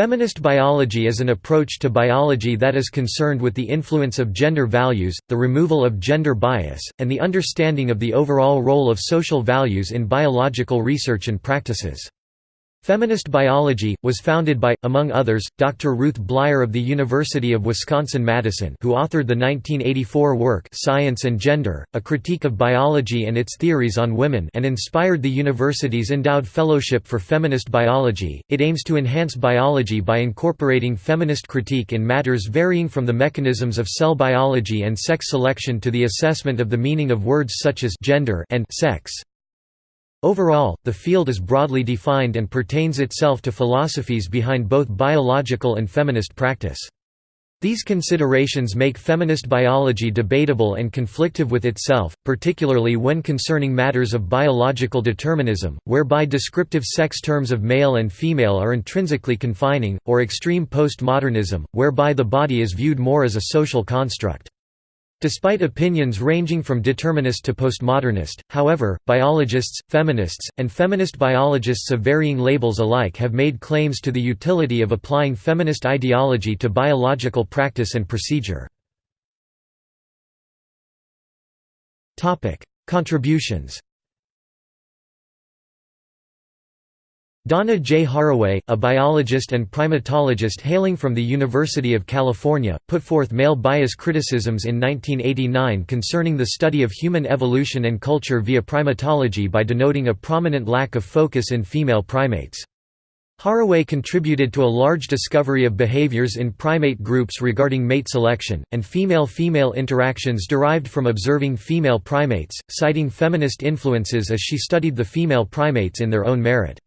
Feminist biology is an approach to biology that is concerned with the influence of gender values, the removal of gender bias, and the understanding of the overall role of social values in biological research and practices. Feminist biology, was founded by, among others, Dr. Ruth Bleier of the University of Wisconsin-Madison who authored the 1984 work Science and Gender, A Critique of Biology and Its Theories on Women and inspired the university's endowed Fellowship for Feminist Biology. It aims to enhance biology by incorporating feminist critique in matters varying from the mechanisms of cell biology and sex selection to the assessment of the meaning of words such as gender and sex. Overall, the field is broadly defined and pertains itself to philosophies behind both biological and feminist practice. These considerations make feminist biology debatable and conflictive with itself, particularly when concerning matters of biological determinism, whereby descriptive sex terms of male and female are intrinsically confining, or extreme postmodernism, whereby the body is viewed more as a social construct. Despite opinions ranging from determinist to postmodernist, however, biologists, feminists, and feminist biologists of varying labels alike have made claims to the utility of applying feminist ideology to biological practice and procedure. Contributions Donna J. Haraway, a biologist and primatologist hailing from the University of California, put forth male bias criticisms in 1989 concerning the study of human evolution and culture via primatology by denoting a prominent lack of focus in female primates. Haraway contributed to a large discovery of behaviors in primate groups regarding mate selection, and female-female interactions derived from observing female primates, citing feminist influences as she studied the female primates in their own merit.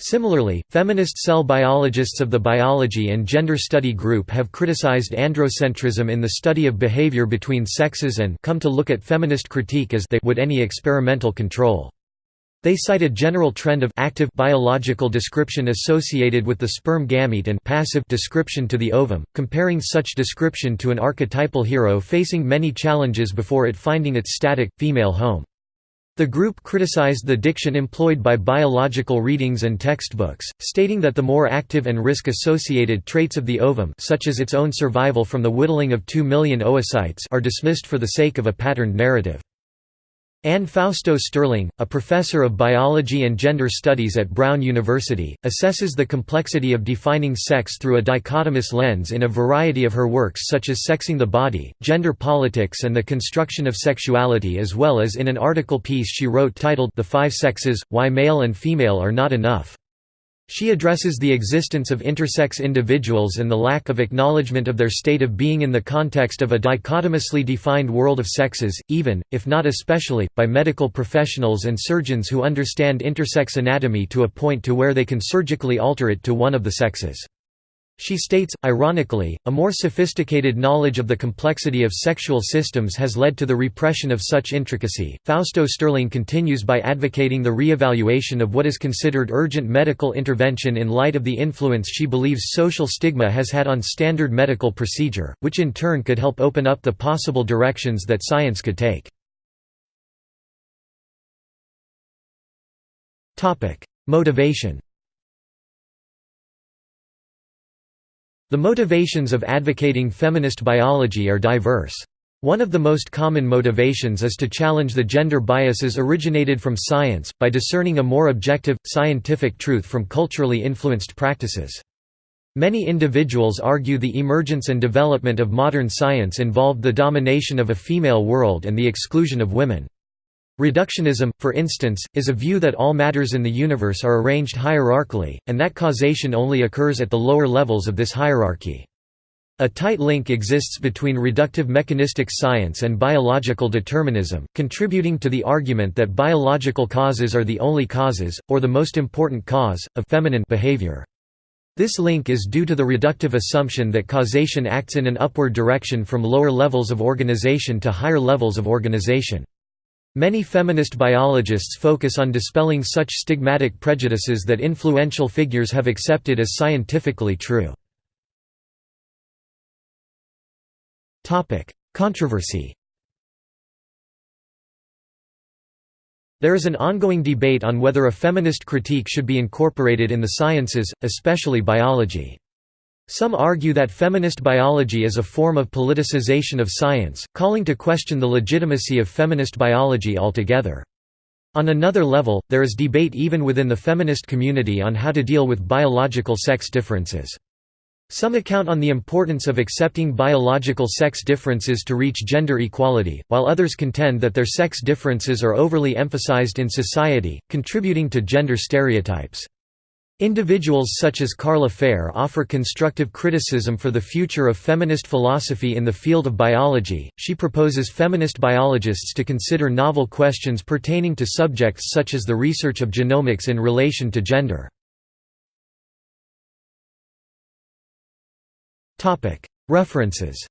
Similarly, feminist cell biologists of the biology and gender study group have criticized androcentrism in the study of behavior between sexes and come to look at feminist critique as they would any experimental control. They cite a general trend of active biological description associated with the sperm gamete and passive description to the ovum, comparing such description to an archetypal hero facing many challenges before it finding its static, female home. The group criticized the diction employed by biological readings and textbooks, stating that the more active and risk-associated traits of the ovum such as its own survival from the whittling of 2 million oocytes are dismissed for the sake of a patterned narrative. Anne Fausto Sterling, a professor of biology and gender studies at Brown University, assesses the complexity of defining sex through a dichotomous lens in a variety of her works such as Sexing the Body, Gender Politics and the Construction of Sexuality as well as in an article piece she wrote titled The Five Sexes, Why Male and Female Are Not Enough. She addresses the existence of intersex individuals and the lack of acknowledgement of their state of being in the context of a dichotomously defined world of sexes, even, if not especially, by medical professionals and surgeons who understand intersex anatomy to a point to where they can surgically alter it to one of the sexes. She states, ironically, a more sophisticated knowledge of the complexity of sexual systems has led to the repression of such intricacy. Fausto Sterling continues by advocating the re-evaluation of what is considered urgent medical intervention in light of the influence she believes social stigma has had on standard medical procedure, which in turn could help open up the possible directions that science could take. Motivation The motivations of advocating feminist biology are diverse. One of the most common motivations is to challenge the gender biases originated from science, by discerning a more objective, scientific truth from culturally influenced practices. Many individuals argue the emergence and development of modern science involved the domination of a female world and the exclusion of women. Reductionism, for instance, is a view that all matters in the universe are arranged hierarchically, and that causation only occurs at the lower levels of this hierarchy. A tight link exists between reductive mechanistic science and biological determinism, contributing to the argument that biological causes are the only causes, or the most important cause, of feminine behavior. This link is due to the reductive assumption that causation acts in an upward direction from lower levels of organization to higher levels of organization. Many feminist biologists focus on dispelling such stigmatic prejudices that influential figures have accepted as scientifically true. Controversy There is an ongoing debate on whether a feminist critique should be incorporated in the sciences, especially biology. Some argue that feminist biology is a form of politicization of science, calling to question the legitimacy of feminist biology altogether. On another level, there is debate even within the feminist community on how to deal with biological sex differences. Some account on the importance of accepting biological sex differences to reach gender equality, while others contend that their sex differences are overly emphasized in society, contributing to gender stereotypes. Individuals such as Carla Fehr offer constructive criticism for the future of feminist philosophy in the field of biology. She proposes feminist biologists to consider novel questions pertaining to subjects such as the research of genomics in relation to gender. References